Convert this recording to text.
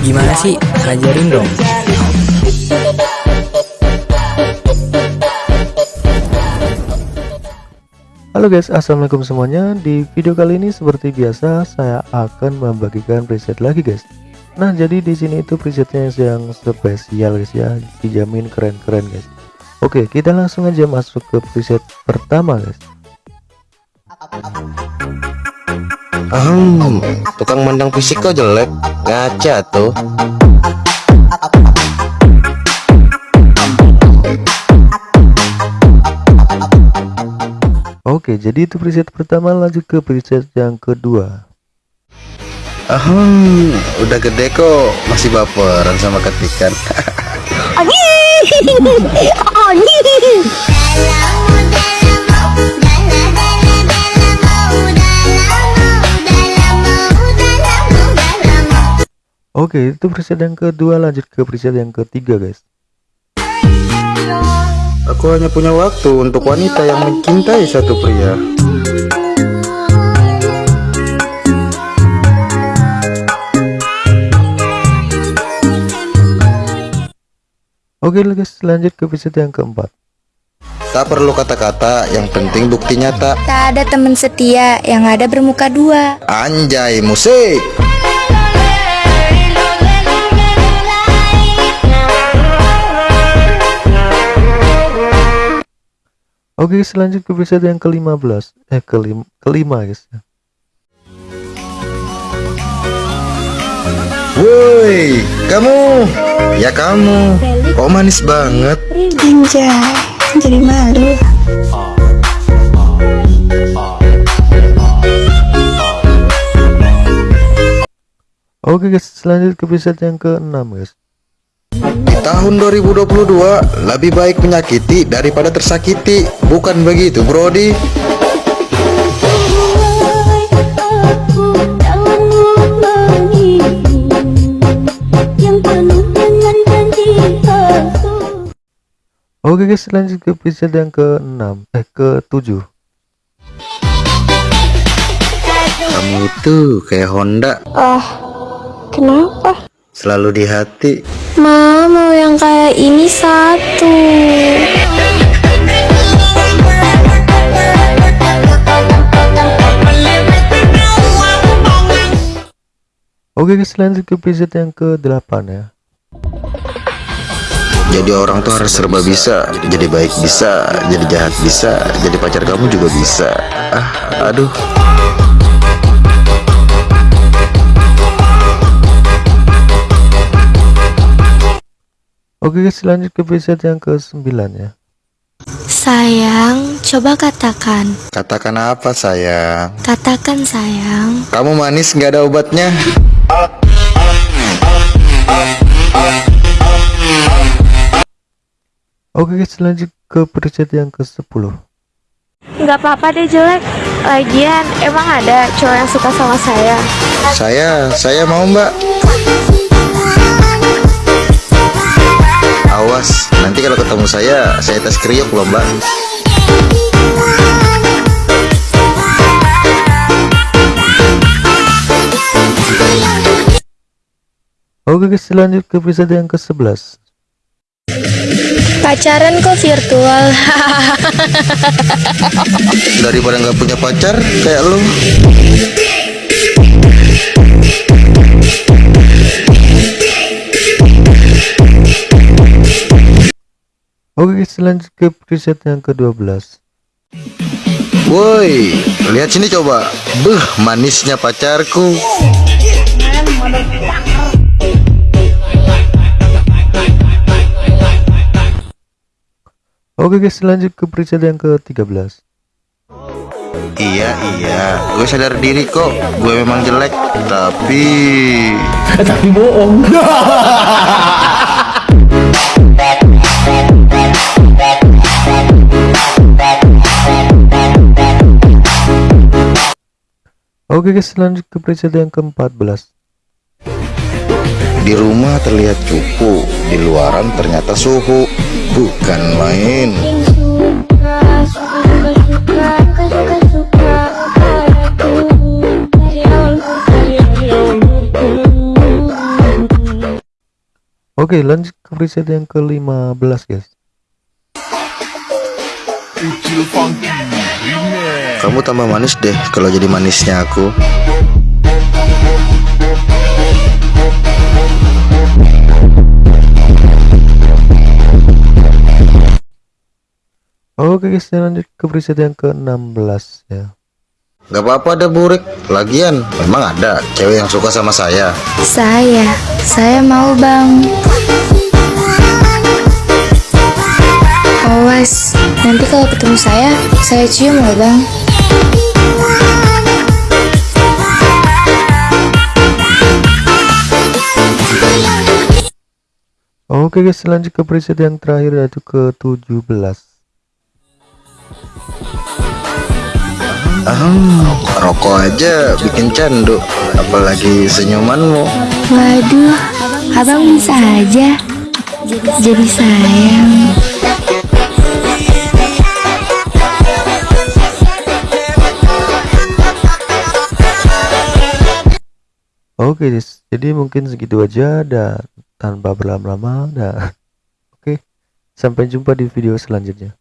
Gimana sih? Ajarin dong. Halo guys, assalamualaikum semuanya. Di video kali ini seperti biasa saya akan membagikan preset lagi guys. Nah jadi di sini itu presetnya yang spesial guys ya, dijamin keren-keren guys. Oke kita langsung aja masuk ke preset pertama guys. Hmm, tukang mandang fisik kok jelek, ngaca tuh. Oke jadi itu preset pertama lanjut ke preset yang kedua. Ahem, udah gede kok, masih baperan sama ketikan. Oke itu preset yang kedua lanjut ke preset yang ketiga guys. Aku hanya punya waktu untuk wanita yang mencintai satu pria. Oke guys lanjut ke preset yang keempat. Tak perlu kata-kata, yang penting bukti nyata. Tak ada teman setia yang ada bermuka dua. Anjay, musik. Oke selanjut ke preset yang ke-15 Eh kelima, kelima guys Woi, kamu. Ya kamu. Kok manis banget? Anjay, jadi malu. Oke guys selanjut ke preset yang ke-6 guys tahun 2022 lebih baik menyakiti daripada tersakiti. Bukan begitu, Brody? Oke guys lanjut ke preset yang ke-6 Eh ke-7 Kamu itu kayak Honda, Ah, kenapa? selalu di hati. Ma, mau yang kayak ini satu. Oke guys lanjut ke preset yang ke-8 ya Jadi orang tuh harus serba bisa, jadi baik bisa, jadi jahat bisa, jadi pacar kamu juga bisa. Ah, aduh. Oke guys lanjut ke preset yang ke-9 ya Sayang, coba katakan. Katakan apa sayang? Katakan sayang. Kamu manis nggak ada obatnya? Oke guys lanjut ke preset yang ke-10 Nggak apa-apa deh jelek Lagian emang ada cowok yang suka sama saya Saya, saya mau mbak. Nanti kalau ketemu saya, saya tes kriuk loh mbak. Oke guys lanjut ke preset yang ke-11 Pacaran kok virtual? Daripada nggak punya pacar, kayak lu. Oke guys lanjut ke preset yang ke-12 Woi, lihat sini coba. Beuh, manisnya pacarku. Oke guys lanjut ke preset yang ke-13 Iya, iya, gue sadar diri kok. Gue memang jelek, tapi Tapi bohong. Oke guys lanjut ke preset yang ke-14 Di rumah terlihat cupu Di luaran ternyata suhu. Bukan main. Oke lanjut ke preset yang ke-15 guys. Kamu tambah manis deh kalau jadi manisnya aku. Oke guys lanjut ke preset yang ke-16 ya Gak apa-apa deh burik. Lagian memang ada cewek yang suka sama saya. Saya, saya mau bang. Awas, nanti kalau ketemu saya, saya cium loh bang. Oke guys lanjut ke preset yang terakhir yaitu ke-17 Ah, rokok aja bikin candu, apalagi senyumanmu. Waduh, abang bisa aja. Jadi sayang. Oke guys jadi mungkin segitu aja dan tanpa berlama-lama. Dan oke. Sampai jumpa di video selanjutnya